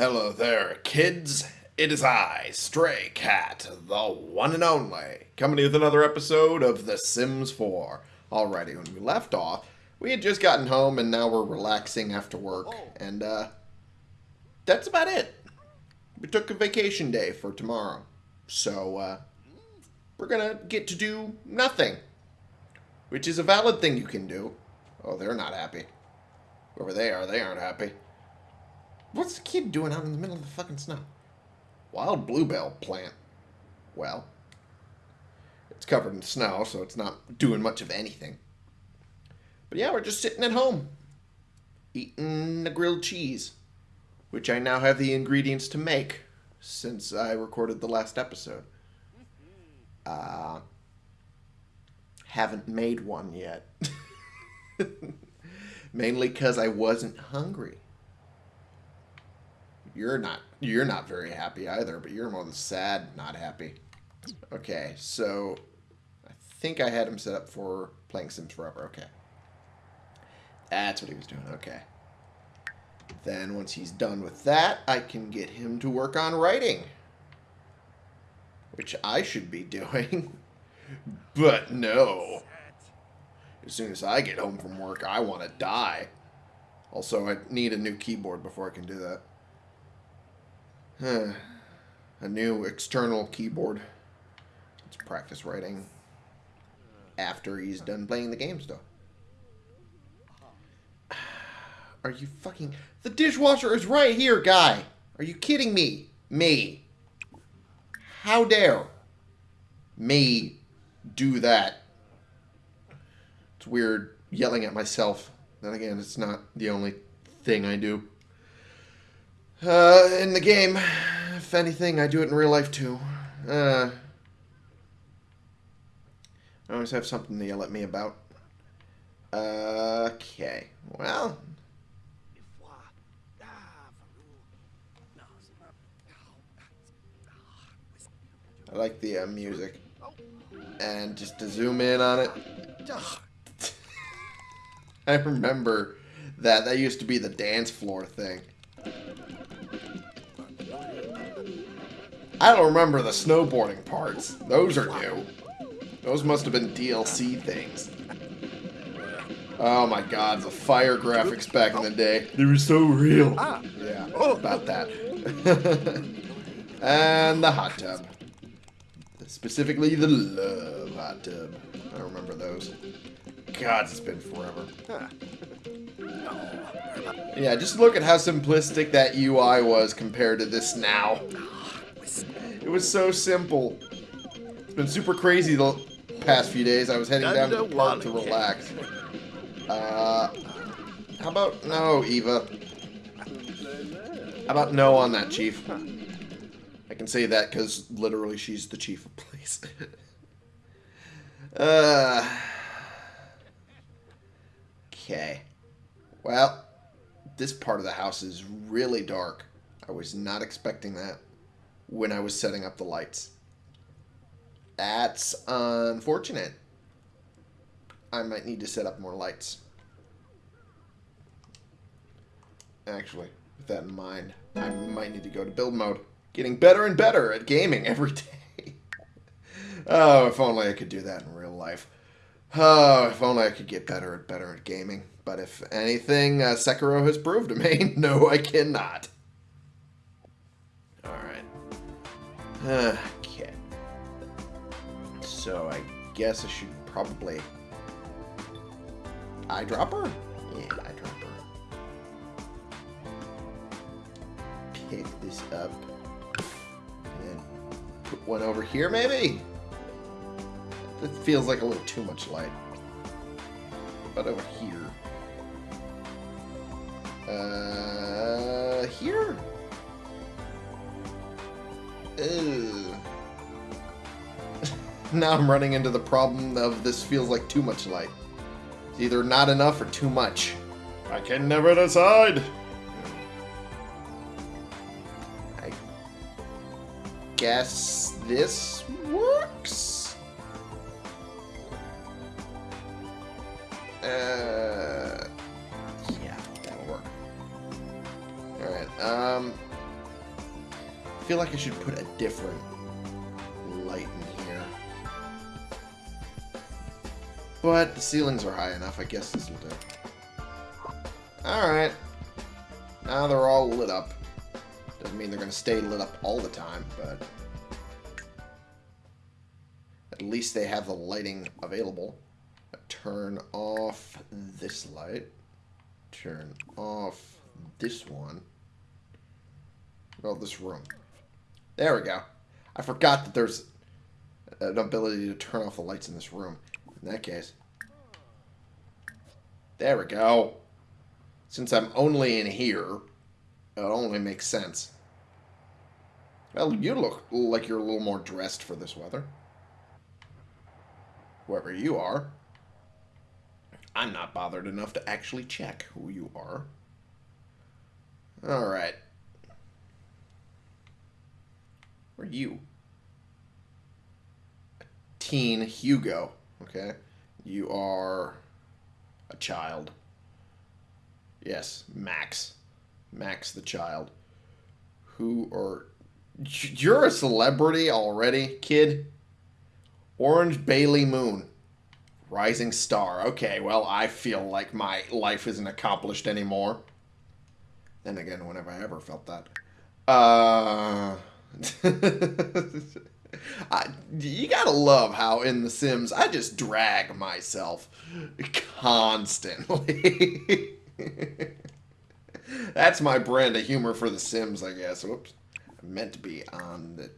Hello there, kids. It is I, Stray Cat, the one and only, coming with another episode of The Sims 4. Alrighty, when we left off, we had just gotten home and now we're relaxing after work, and uh, that's about it. We took a vacation day for tomorrow, so uh, we're gonna get to do nothing, which is a valid thing you can do. Oh, they're not happy. Whoever they are, they aren't happy. What's the kid doing out in the middle of the fucking snow? Wild bluebell plant. Well, it's covered in snow, so it's not doing much of anything. But yeah, we're just sitting at home, eating the grilled cheese, which I now have the ingredients to make since I recorded the last episode. Uh, haven't made one yet. Mainly because I wasn't hungry. You're not you're not very happy either, but you're more the sad, not happy. Okay, so I think I had him set up for playing Sims Forever. Okay. That's what he was doing. Okay. Then once he's done with that, I can get him to work on writing. Which I should be doing. but no. As soon as I get home from work, I want to die. Also, I need a new keyboard before I can do that. a new external keyboard. Let's practice writing after he's done playing the game still. Are you fucking... The dishwasher is right here, guy! Are you kidding me? Me. How dare me do that? It's weird yelling at myself. Then again, it's not the only thing I do. Uh, in the game, if anything, I do it in real life too. Uh, I always have something to yell at me about. Okay, well. I like the uh, music. And just to zoom in on it. I remember that. That used to be the dance floor thing. I don't remember the snowboarding parts. Those are new. Those must have been DLC things. Oh my god, the fire graphics back in the day. They were so real. Ah. Yeah, about that. and the hot tub. Specifically the love hot tub. I remember those. God, it's been forever. Ah. Yeah, just look at how simplistic that UI was compared to this now. It was so simple. It's been super crazy the past few days. I was heading down to the park to relax. Uh, how about no, Eva? How about no on that, Chief? I can say that because literally she's the chief of police. uh, okay. Well, this part of the house is really dark. I was not expecting that when I was setting up the lights. That's unfortunate. I might need to set up more lights. Actually, with that in mind, I might need to go to build mode. Getting better and better at gaming every day. oh, if only I could do that in real life. Oh, if only I could get better and better at gaming. But if anything, uh, Sekiro has proved to me, no, I cannot. Okay. So I guess I should probably... Eyedropper? Yeah, eyedropper. Pick this up. And put one over here, maybe? It feels like a little too much light. But over here. Uh, here? Ew. now I'm running into the problem of this feels like too much light. It's either not enough or too much. I can never decide. I guess this feel like I should put a different light in here. But the ceilings are high enough. I guess this will do. Alright. Now they're all lit up. Doesn't mean they're going to stay lit up all the time, but... At least they have the lighting available. Turn off this light. Turn off this one. Well, this room. There we go. I forgot that there's an ability to turn off the lights in this room. In that case. There we go. Since I'm only in here, it only makes sense. Well, you look like you're a little more dressed for this weather. Whoever you are. I'm not bothered enough to actually check who you are. Alright. Are you? Teen Hugo. Okay. You are a child. Yes, Max. Max the child. Who or you're a celebrity already, kid? Orange Bailey Moon. Rising star. Okay, well, I feel like my life isn't accomplished anymore. Then again, when have I ever felt that? Uh... I, you gotta love how in The Sims I just drag myself constantly. That's my brand of humor for The Sims, I guess. Whoops. I meant to be on the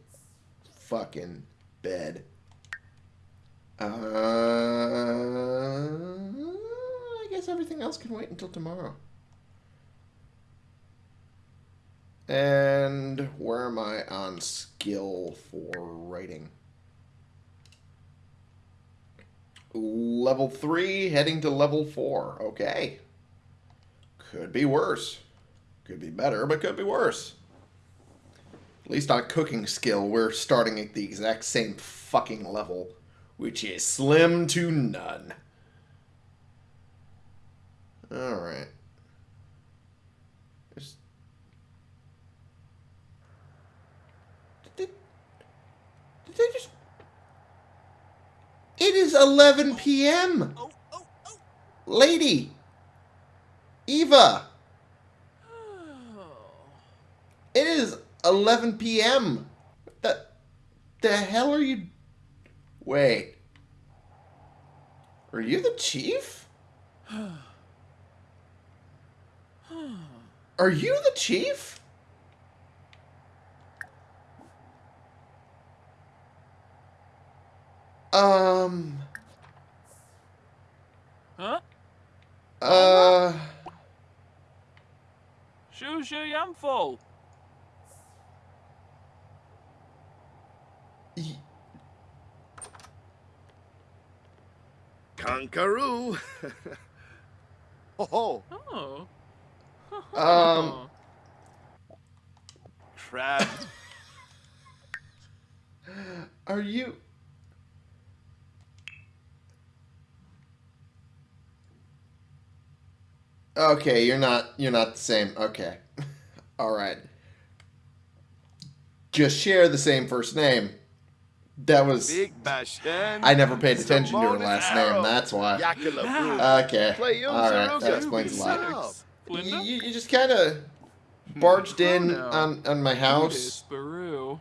fucking bed. Uh, I guess everything else can wait until tomorrow. And where am I on skill for writing? Level 3, heading to level 4. Okay. Could be worse. Could be better, but could be worse. At least on cooking skill, we're starting at the exact same fucking level, which is slim to none. Alright. Did they just... It is 11 p.m. Lady. Eva. Oh. It is 11 p.m. The, the hell are you... Wait. Are you the chief? Are you the chief? Um. Huh? Uh. Shoo shoo yum full. Kangaroo. oh, Oh. Um. crab. Are you? Okay, you're not. You're not the same. Okay. All right. Just share the same first name. That was. Big bash. and I never paid attention to her last Arrow. name. That's why. Okay. Play you, All right. That explains a lot. You, you, you just kind of hmm, barged in on on my house Sparoo.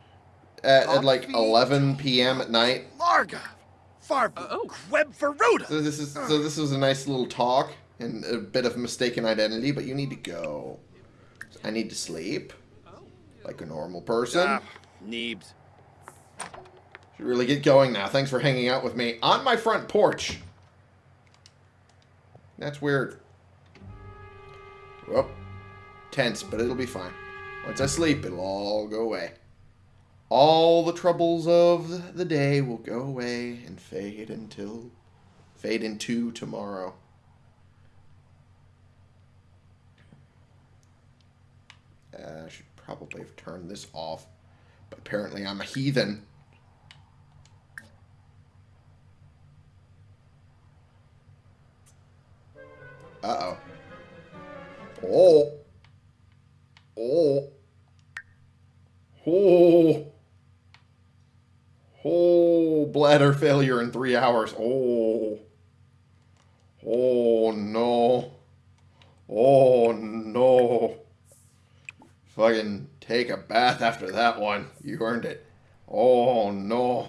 at, at like 11 p.m. at night. Larga. Farbu. Queb Feruda. So this is so this was a nice little talk and a bit of mistaken identity, but you need to go. I need to sleep like a normal person. Ah, Neebs. Should really get going now. Thanks for hanging out with me on my front porch. That's weird. Well, tense, but it'll be fine. Once I sleep, it'll all go away. All the troubles of the day will go away and fade until fade into tomorrow. Uh, I should probably have turned this off, but apparently I'm a heathen. Uh-oh. Oh. Oh. Oh. Oh, bladder failure in three hours. Oh. Oh, no. Oh, no. Fucking take a bath after that one. You earned it. Oh, no.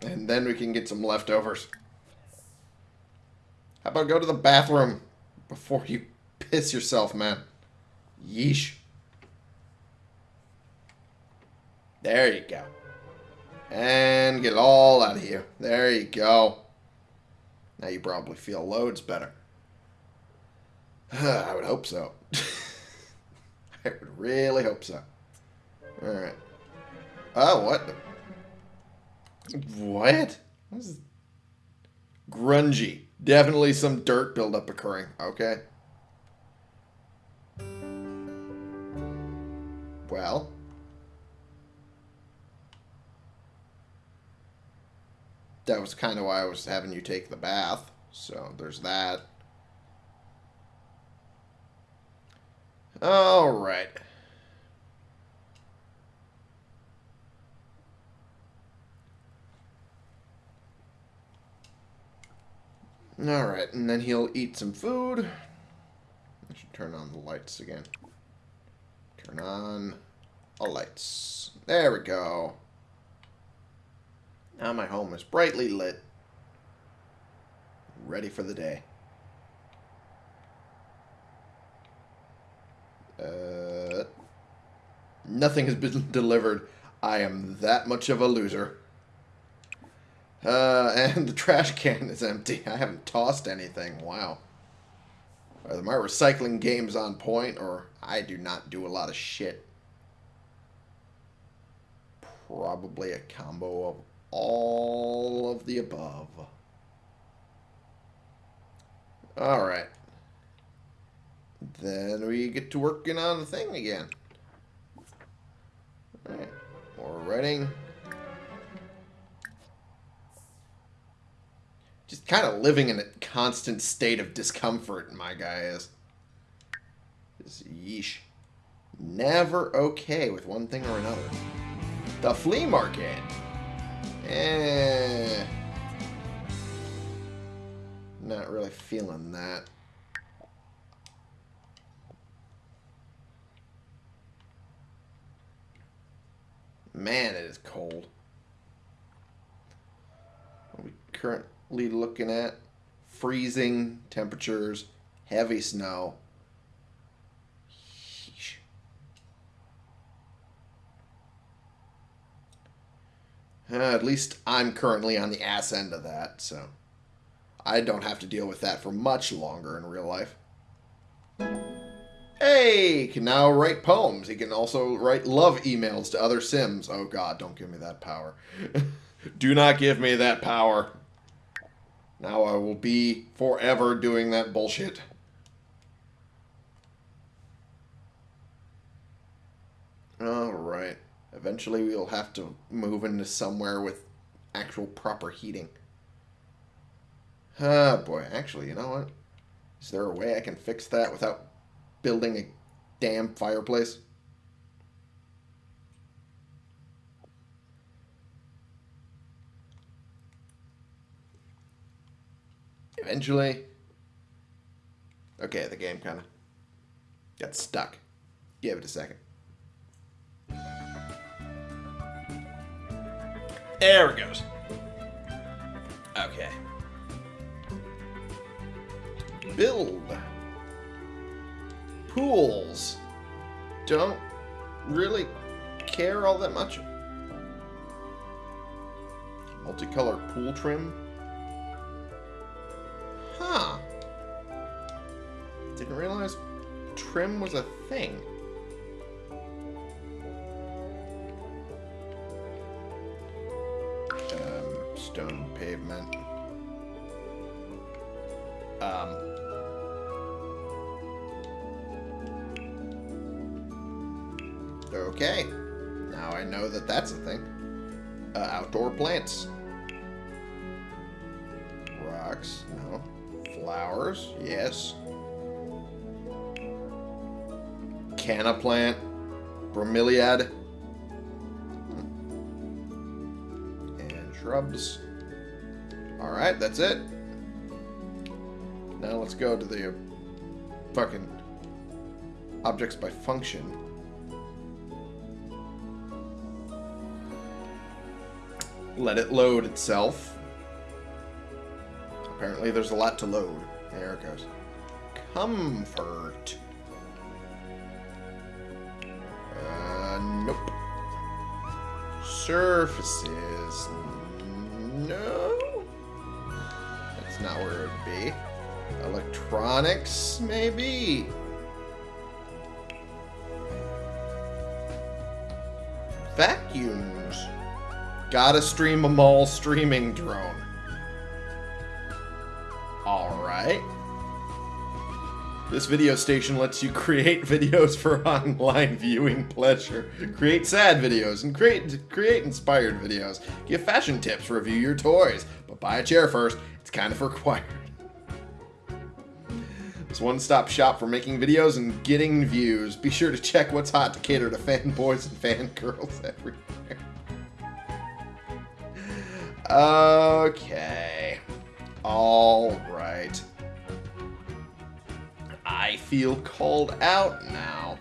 And then we can get some leftovers. How about go to the bathroom before you piss yourself, man? Yeesh. There you go. And get it all out of here. There you go. Now you probably feel loads better. I would hope so. I would really hope so. Alright. Oh, what? What? What is Grungy. Definitely some dirt buildup occurring. Okay. Well. That was kind of why I was having you take the bath. So there's that. All right. Alright, and then he'll eat some food. I should turn on the lights again. Turn on all lights. There we go. Now my home is brightly lit. Ready for the day. Uh, nothing has been delivered. I am that much of a loser. Uh, and the trash can is empty. I haven't tossed anything. Wow. Are my recycling games on point, or I do not do a lot of shit? Probably a combo of all of the above. Alright. Then we get to working on the thing again. Alright. More writing. just kind of living in a constant state of discomfort, my guy is. Just yeesh. Never okay with one thing or another. The flea market. Eh. Not really feeling that. Man, it is cold. we currently looking at freezing temperatures, heavy snow. Uh, at least I'm currently on the ass end of that, so I don't have to deal with that for much longer in real life. Hey, he can now write poems. He can also write love emails to other Sims. Oh god, don't give me that power. Do not give me that power. Now I will be forever doing that bullshit. Alright. Eventually we'll have to move into somewhere with actual proper heating. Ah, boy. Actually, you know what? Is there a way I can fix that without building a damn fireplace? Eventually. Okay, the game kind of got stuck. Give it a second. There it goes. Okay. Build. Pools. Don't really care all that much. Multicolored pool trim. Huh. Didn't realize trim was a thing. That's a thing. Uh, outdoor plants. Rocks. No. Flowers, yes. canna plant, bromeliad, and shrubs. Alright, that's it. Now let's go to the fucking objects by function. Let it load itself. Apparently there's a lot to load. There it goes. Comfort. Uh, nope. Surfaces. No. That's not where it would be. Electronics, maybe? Vacuums. Gotta stream a mall streaming drone. Alright. This video station lets you create videos for online viewing pleasure. Create sad videos and create create inspired videos. Give fashion tips, review your toys. But buy a chair first. It's kind of required. It's one-stop shop for making videos and getting views. Be sure to check what's hot to cater to fanboys and fangirls everywhere. Okay. Alright. I feel called out now.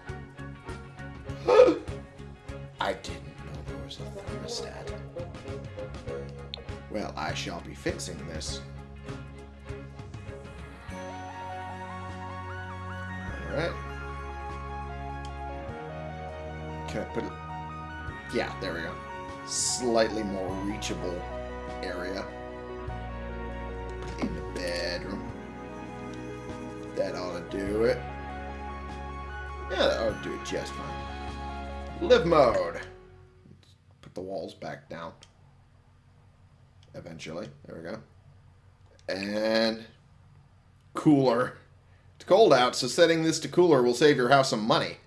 I didn't know there was a thermostat. Well, I shall be fixing this. Alright. Can I put it... Yeah, there we go. Slightly more reachable area. In the bedroom. That ought to do it. Yeah, that ought to do it just fine. Live mode. Put the walls back down. Eventually. There we go. And cooler. It's cold out, so setting this to cooler will save your house some money.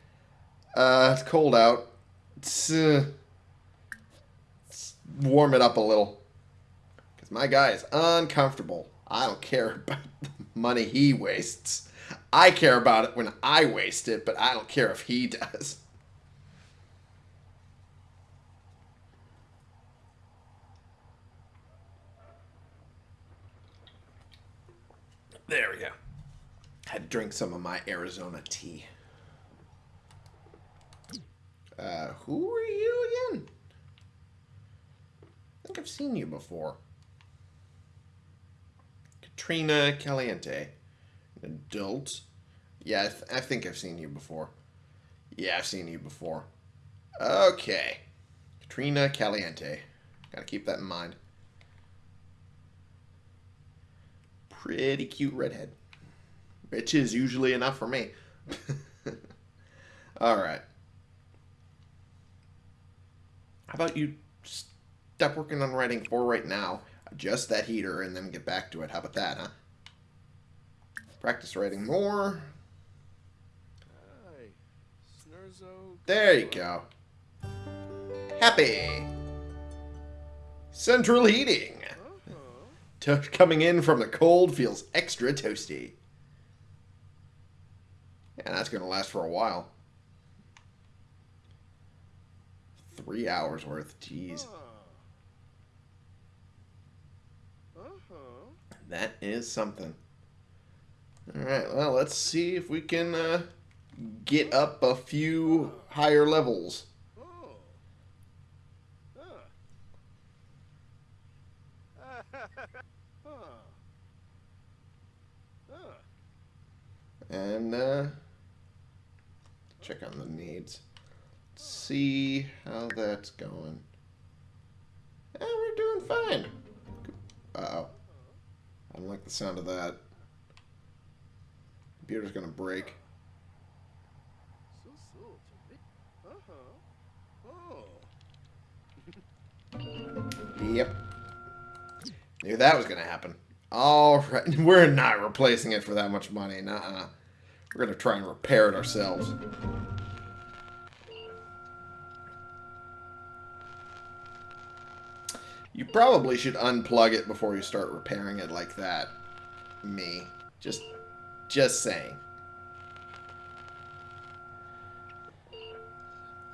Uh, it's cold out. It's, uh, let's warm it up a little. My guy is uncomfortable. I don't care about the money he wastes. I care about it when I waste it, but I don't care if he does. There we go. Had to drink some of my Arizona tea. Uh, who are you again? I think I've seen you before. Katrina Caliente. Adult. Yeah, I, th I think I've seen you before. Yeah, I've seen you before. Okay. Katrina Caliente. Gotta keep that in mind. Pretty cute redhead. Which is usually enough for me. Alright. How about you stop working on writing 4 right now, adjust that heater, and then get back to it. How about that, huh? Practice writing more. There you go. Happy. Central heating. To coming in from the cold feels extra toasty. Yeah, that's going to last for a while. Three hours worth. Jeez. That is something. Alright, well, let's see if we can uh, get up a few higher levels. And uh, check on the needs. See how that's going. Yeah, we're doing fine. Uh-oh. I don't like the sound of that. Computer's gonna break. Yep. Knew that was gonna happen. Alright, we're not replacing it for that much money. Nuh-uh. We're gonna try and repair it ourselves. You probably should unplug it before you start repairing it like that. Me. Just, just saying.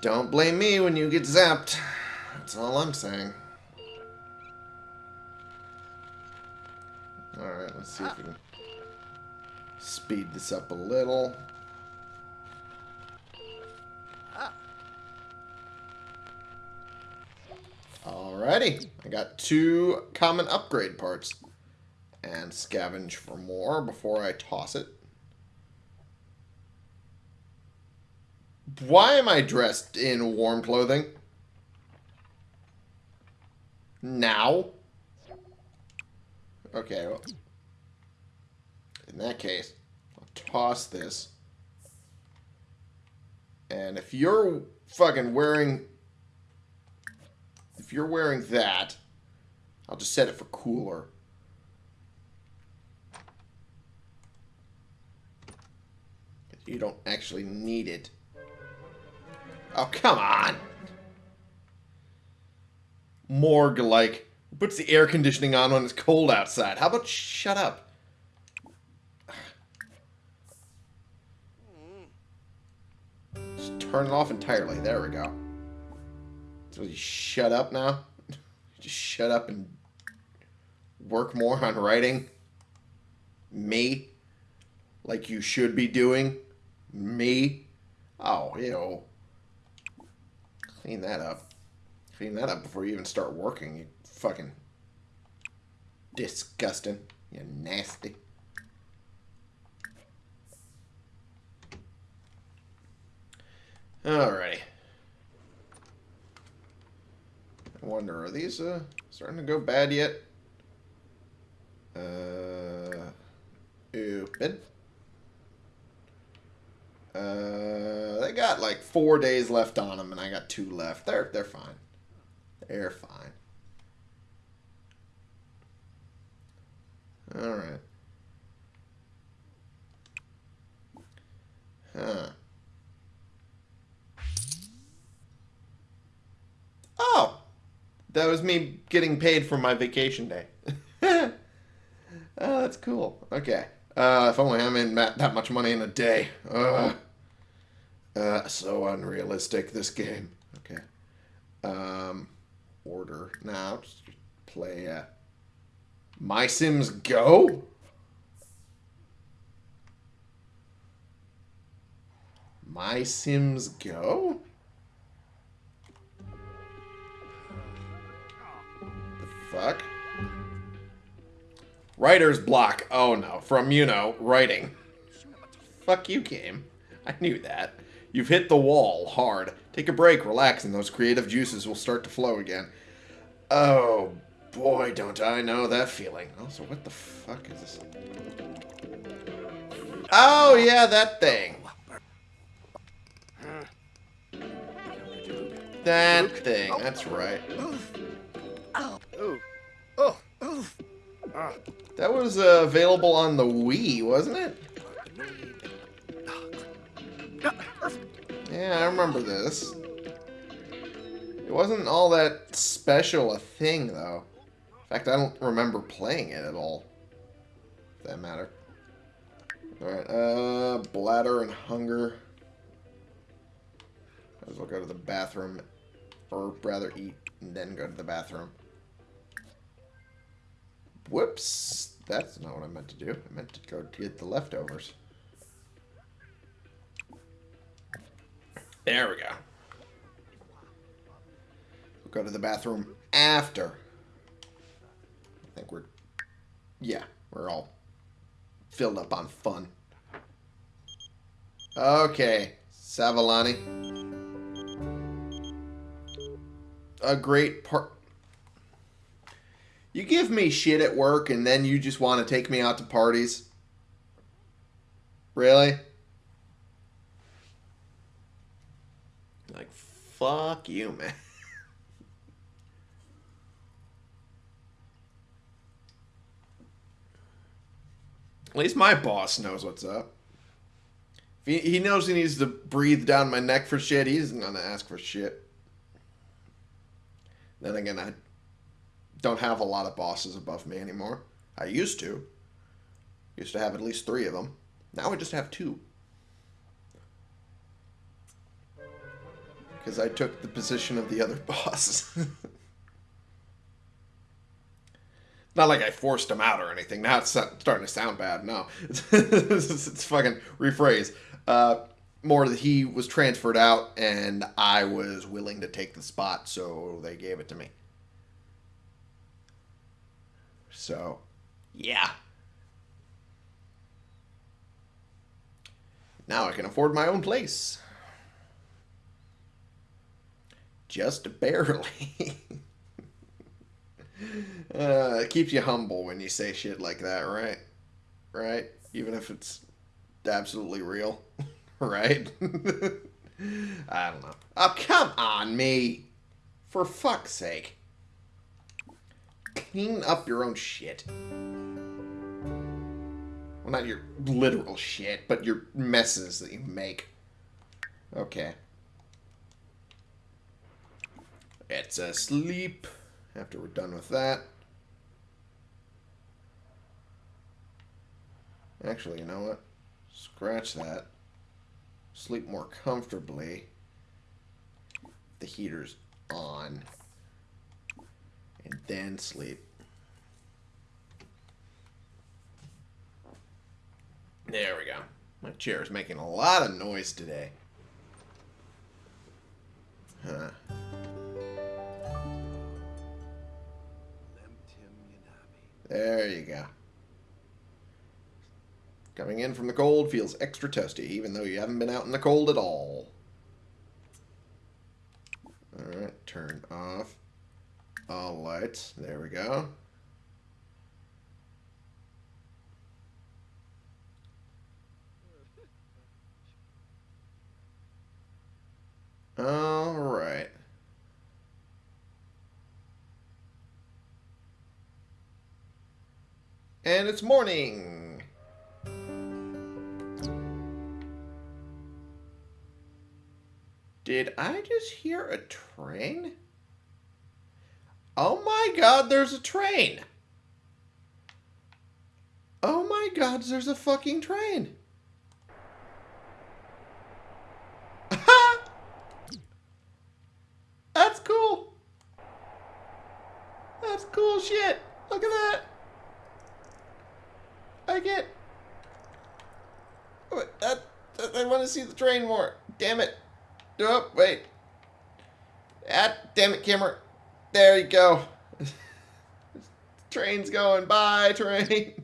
Don't blame me when you get zapped. That's all I'm saying. Alright, let's see if we can speed this up a little. Alrighty, I got two common upgrade parts. And scavenge for more before I toss it. Why am I dressed in warm clothing? Now? Okay, well, in that case, I'll toss this. And if you're fucking wearing... If you're wearing that, I'll just set it for cooler. You don't actually need it. Oh, come on. Morg, like, puts the air conditioning on when it's cold outside. How about shut up? Just turn it off entirely. There we go. So you shut up now? Just shut up and work more on writing? Me? Like you should be doing? Me? Oh, ew. Clean that up. Clean that up before you even start working, you fucking disgusting. You nasty. Alrighty. I wonder, are these uh, starting to go bad yet? Uh. Uh, they got like four days left on them, and I got two left. They're they're fine. They're fine. All right. Huh. Oh, that was me getting paid for my vacation day. oh, that's cool. Okay. Uh, if only I made that much money in a day. Uh, so unrealistic, this game. Okay. Um, order now. Just play uh, My Sims Go? My Sims Go? Fuck? Writer's block. Oh no. From, you know, writing. Fuck you, game. I knew that. You've hit the wall hard. Take a break, relax, and those creative juices will start to flow again. Oh, boy, don't I know that feeling. Also, what the fuck is this? Oh, yeah, that thing. That thing, that's right. Oh. That was uh, available on the Wii, wasn't it? Yeah, I remember this. It wasn't all that special a thing, though. In fact, I don't remember playing it at all. That matter. Alright, uh, bladder and hunger. Might as well go to the bathroom. Or rather eat and then go to the bathroom. Whoops. That's not what I meant to do. I meant to go get the leftovers. There we go. We'll go to the bathroom after. I think we're... Yeah, we're all filled up on fun. Okay, Savalani. A great part... You give me shit at work and then you just want to take me out to parties? Really? Like, fuck you, man. At least my boss knows what's up. If he, he knows he needs to breathe down my neck for shit, he's not going to ask for shit. Then again, I don't have a lot of bosses above me anymore. I used to. Used to have at least three of them. Now I just have two. because I took the position of the other boss. Not like I forced him out or anything. Now it's starting to sound bad. No, it's, it's fucking rephrase. Uh, more that he was transferred out and I was willing to take the spot, so they gave it to me. So, yeah. Now I can afford my own place. Just barely. uh, it keeps you humble when you say shit like that, right? Right? Even if it's absolutely real. right? I don't know. Oh, come on, me. For fuck's sake. Clean up your own shit. Well, not your literal shit, but your messes that you make. Okay. It's asleep after we're done with that. Actually, you know what? Scratch that sleep more comfortably. The heater's on. Then sleep. There we go. My chair is making a lot of noise today. Huh. There you go. Coming in from the cold feels extra toasty, even though you haven't been out in the cold at all. Alright, turn off all lights. There we go. Alright. And it's morning. Did I just hear a train? Oh my god, there's a train! Oh my god, there's a fucking train! That's cool! That's cool shit! Look at that! I get... That, I want to see the train more. Damn it. Oh, wait. Ah, damn it, camera. There you go. Train's going. by. train.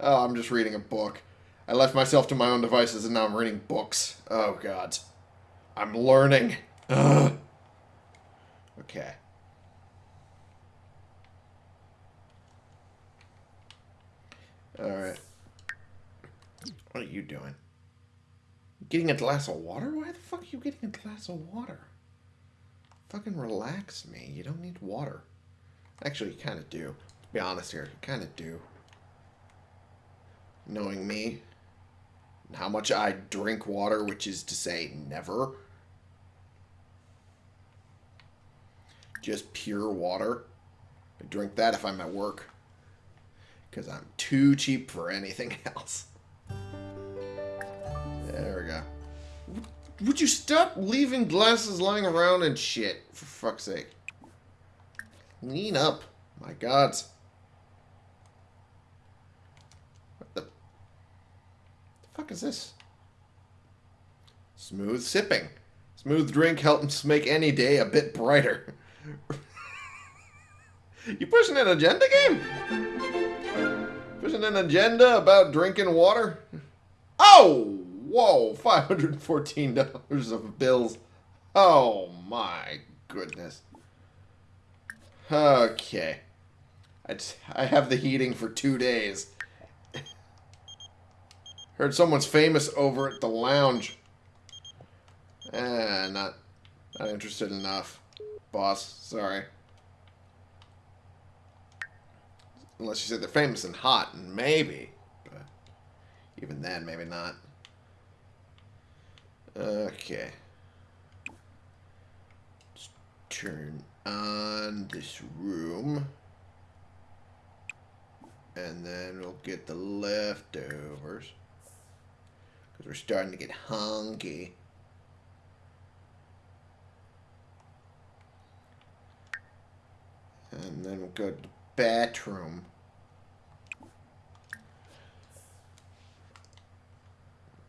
Oh, I'm just reading a book. I left myself to my own devices and now I'm reading books. Oh, God. I'm learning. Ugh. Okay. Alright. What are you doing? Getting a glass of water? Why the fuck are you getting a glass of water? Fucking relax man. You don't need water. Actually, you kind of do. To be honest here, you kind of do. Knowing me, and how much I drink water, which is to say never. Just pure water. I drink that if I'm at work. Because I'm too cheap for anything else. Would you stop leaving glasses lying around and shit? For fuck's sake. Lean up. My god. What the... the fuck is this? Smooth sipping. Smooth drink helps make any day a bit brighter. you pushing an agenda game? Pushing an agenda about drinking water? Oh! Whoa, $514 of bills. Oh my goodness. Okay. I, just, I have the heating for two days. Heard someone's famous over at the lounge. Eh, not, not interested enough. Boss, sorry. Unless you said they're famous and hot, and maybe. But even then, maybe not. Okay. Let's turn on this room. And then we'll get the leftovers. Because we're starting to get honky. And then we'll go to the bathroom.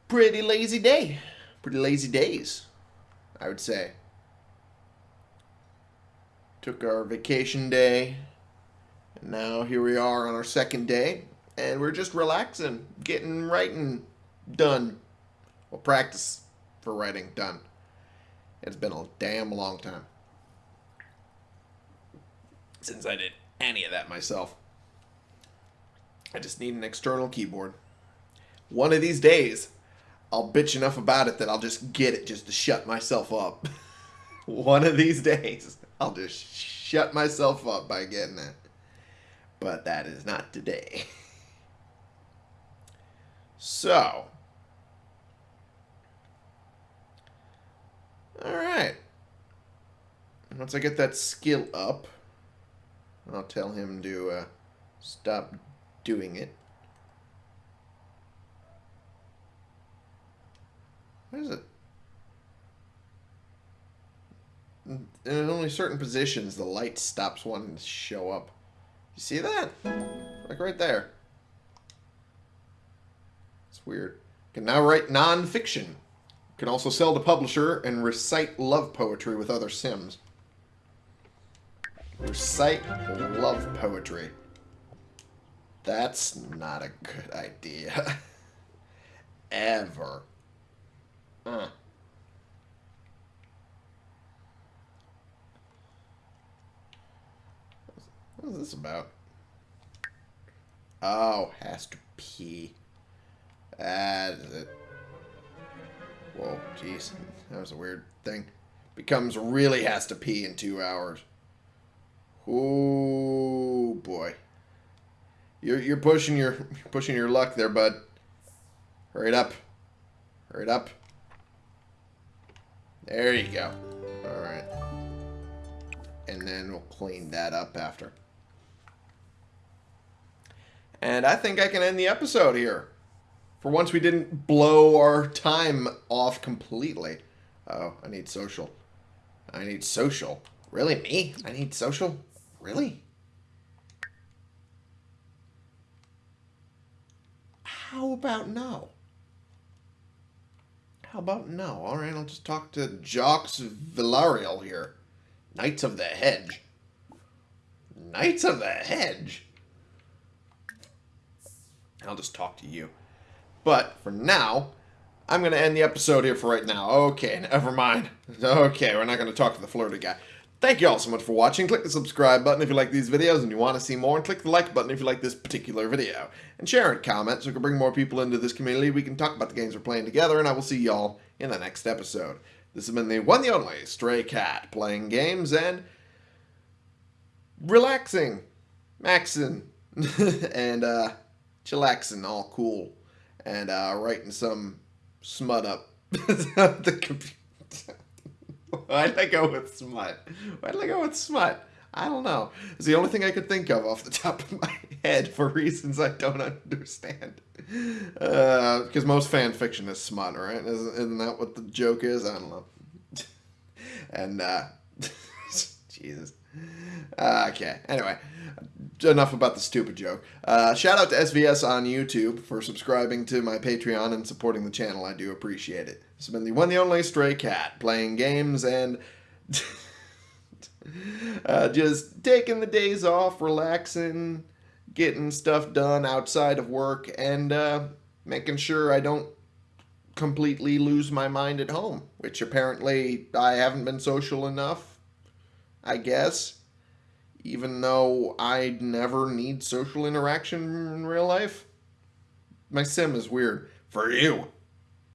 Pretty lazy day. Pretty lazy days, I would say. Took our vacation day. And now here we are on our second day. And we're just relaxing, getting writing done. Well, practice for writing done. It's been a damn long time since I did any of that myself. I just need an external keyboard. One of these days, I'll bitch enough about it that I'll just get it just to shut myself up. One of these days, I'll just shut myself up by getting it. But that is not today. So, alright. Once I get that skill up, I'll tell him to uh, stop doing it. What is it? In only certain positions, the light stops wanting to show up. You see that? Like right there. It's weird. Can now write non-fiction. Can also sell to publisher and recite love poetry with other Sims. Recite love poetry. That's not a good idea. Ever. What is this about? Oh, has to pee. That is it. Whoa, jeez. That was a weird thing. Becomes really has to pee in two hours. Oh boy. You're you're pushing your you're pushing your luck there, bud. Hurry it up. Hurry it up. There you go. Alright. And then we'll clean that up after. And I think I can end the episode here. For once we didn't blow our time off completely. Oh, I need social. I need social. Really, me? I need social? Really? How about no? How about no? Alright, I'll just talk to Jocks Villarreal here. Knights of the Hedge. Knights of the Hedge? I'll just talk to you. But for now, I'm going to end the episode here for right now. Okay, never mind. Okay, we're not going to talk to the flirty guy. Thank you all so much for watching. Click the subscribe button if you like these videos and you want to see more. And click the like button if you like this particular video. And share and comment so we can bring more people into this community. We can talk about the games we're playing together. And I will see y'all in the next episode. This has been the one the only Stray Cat playing games and relaxing, maxing, and uh, chillaxing all cool. And uh, writing some smut up the computer. Why did I go with smut? Why did I go with smut? I don't know. It's the only thing I could think of off the top of my head for reasons I don't understand. Because uh, most fan fiction is smut, right? Isn't, isn't, that what the joke is? I don't know. and, uh, Jesus. Uh, okay, anyway. Enough about the stupid joke. Uh, shout out to SVS on YouTube for subscribing to my Patreon and supporting the channel. I do appreciate it. Has been the one the only stray cat playing games and uh, just taking the days off, relaxing, getting stuff done outside of work, and uh, making sure I don't completely lose my mind at home, which apparently I haven't been social enough, I guess. Even though I never need social interaction in real life. My sim is weird. For you.